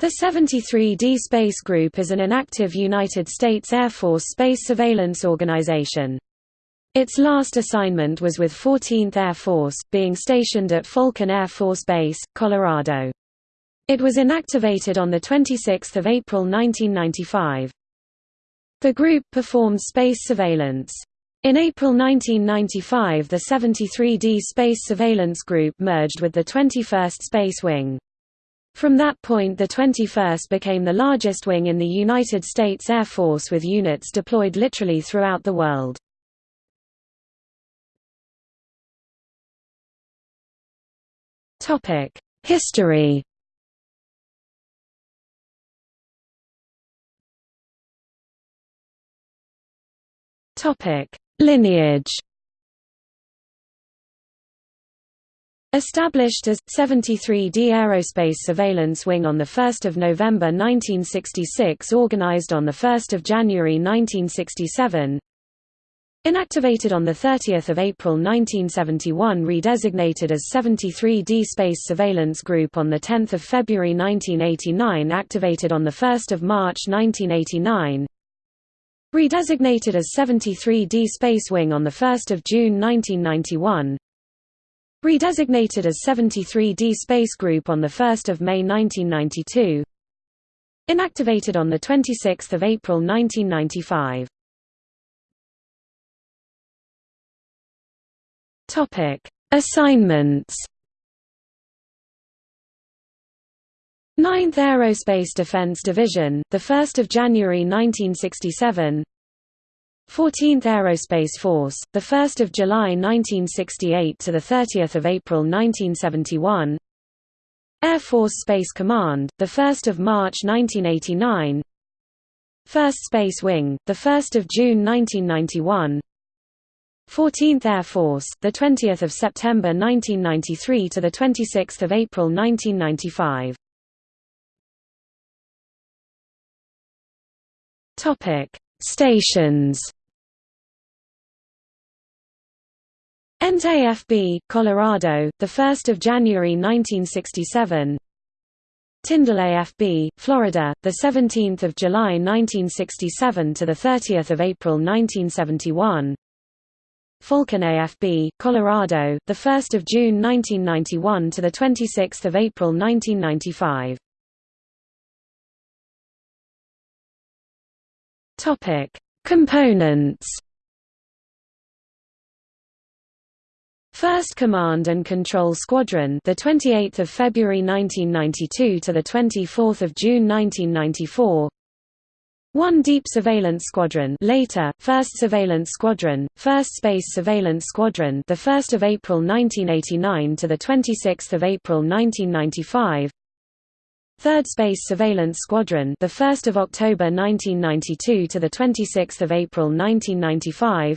The 73D Space Group is an inactive United States Air Force space surveillance organization. Its last assignment was with 14th Air Force, being stationed at Falcon Air Force Base, Colorado. It was inactivated on 26 April 1995. The group performed space surveillance. In April 1995 the 73D Space Surveillance Group merged with the 21st Space Wing. From that point the 21st became the largest wing in the United States Air Force with units deployed literally throughout the world. History Lineage Established as 73D Aerospace Surveillance Wing on 1 November 1966 organized on 1 January 1967 Inactivated on 30 April 1971 redesignated as 73D Space Surveillance Group on 10 February 1989 activated on 1 March 1989 Redesignated as 73D Space Wing on 1 June 1991 Redesignated as 73D Space Group on 1 May 1992 Inactivated on 26 April 1995 Assignments. 9th Aerospace Defense Division, 1 January 1967 14th Aerospace Force, 1 July 1968 to 30 April 1971 Air Force Space Command, 1 March 1989 1st Space Wing, 1 June 1991 14th Air Force, 20 September 1993 to 26 April 1995 Topic: Stations Ent AFB, Colorado, 1 January 1967 Tyndall AFB, Florida, 17 July 1967 to 30 April 1971 Falcon AFB, Colorado, 1 June 1991 to 26 April 1995 Components 1st Command and Control Squadron, the 28th of February 1992 to the 24th of June 1994. 1 Deep Surveillance Squadron, later 1st Surveillance Squadron, 1st Space Surveillance Squadron, the 1st of April 1989 to the 26th of April 1995. 3rd Space Surveillance Squadron, the 1st of October 1992 to the 26th of April 1995.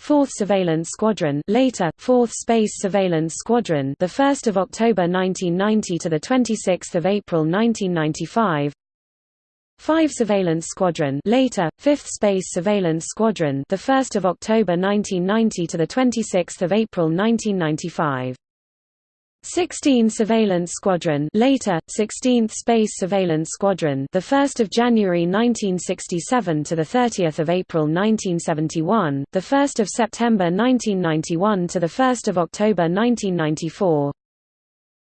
4th Surveillance Squadron, later 4th Space Surveillance Squadron, the 1st of October 1990 to the 26th of April 1995. 5 Surveillance Squadron, later 5th Space Surveillance Squadron, the 1st of October 1990 to the 26th of April 1995. 16 Surveillance Squadron, later 16th Space Surveillance Squadron, the 1st of January 1967 to the 30th of April 1971, the 1st of September 1991 to the 1st of October 1994.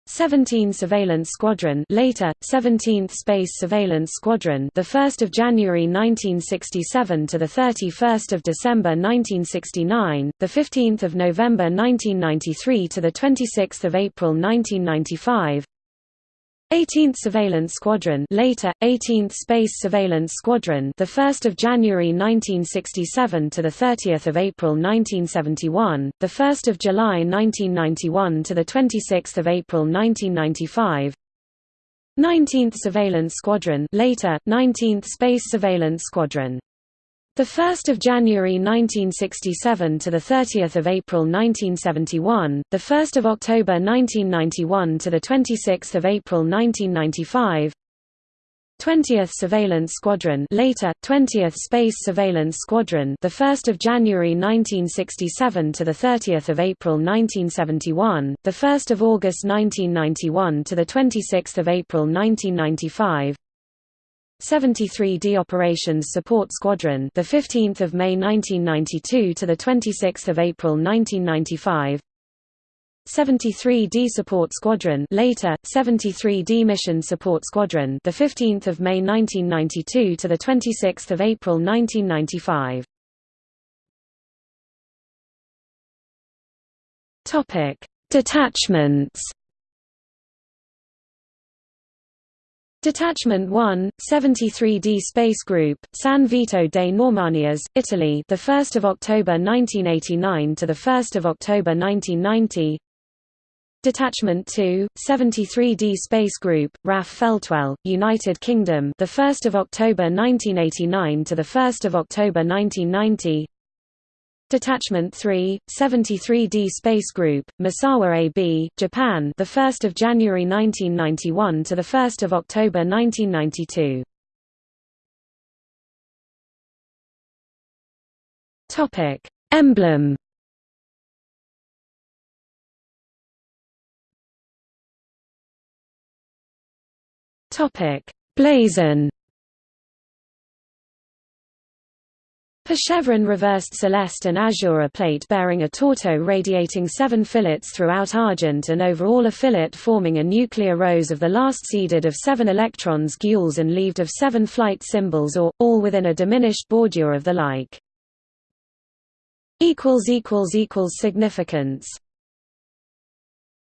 17 Surveillance Squadron, later 17th Space Surveillance Squadron, the 1st of January 1967 to the 31st of December 1969, the 15th of November 1993 to the 26th of April 1995. 18th Surveillance Squadron, later 18th Space Surveillance Squadron, the 1st of January 1967 to the 30th of April 1971, the 1st of July 1991 to the 26th of April 1995. 19th Surveillance Squadron, later 19th Space Surveillance Squadron. The 1st of January 1967 to the 30th of April 1971, the 1st of October 1991 to the 26th of April 1995. 20th Surveillance Squadron later 20th Space Surveillance Squadron the 1st of January 1967 to the 30th of April 1971 the 1st of August 1991 to the 26th of April 1995 73d Operations Support Squadron the 15th of May 1992 to the 26th of April 1995 73d Support Squadron later 73d Mission Support Squadron the 15th of May 1992 to the 26th of April 1995 Topic Detachments Detachment 1, 73d Space Group, San Vito dei Normanni AS, Italy, the 1st of October 1989 to the 1st of October 1990. Detachment 2, 73d Space Group, RAF Feltwell, United Kingdom, the 1st of October 1989 to the 1st of October 1990. Detachment 3, 73d Space Group, Misawa AB, Japan, the 1st of January 1991 to the 1st of October 1992. Topic: Emblem Topic: Blazon. Per chevron reversed celeste and azure plate bearing a torteau radiating seven fillets throughout argent and over all a fillet forming a nuclear rose of the last seeded of seven electrons gules and leaved of seven flight symbols or, all within a diminished bordure of the like. Significance